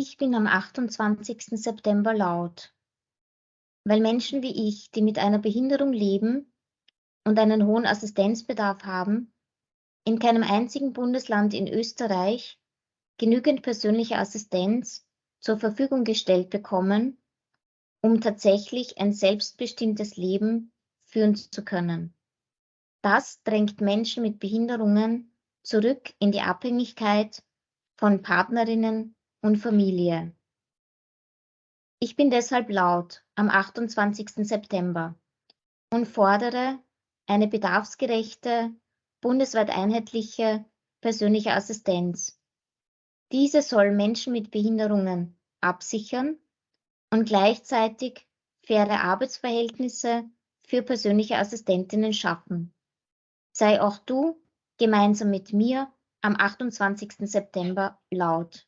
Ich bin am 28. September laut, weil Menschen wie ich, die mit einer Behinderung leben und einen hohen Assistenzbedarf haben, in keinem einzigen Bundesland in Österreich genügend persönliche Assistenz zur Verfügung gestellt bekommen, um tatsächlich ein selbstbestimmtes Leben führen zu können. Das drängt Menschen mit Behinderungen zurück in die Abhängigkeit von Partnerinnen und Familie. Ich bin deshalb laut am 28. September und fordere eine bedarfsgerechte, bundesweit einheitliche persönliche Assistenz. Diese soll Menschen mit Behinderungen absichern und gleichzeitig faire Arbeitsverhältnisse für persönliche Assistentinnen schaffen. Sei auch du gemeinsam mit mir am 28. September laut.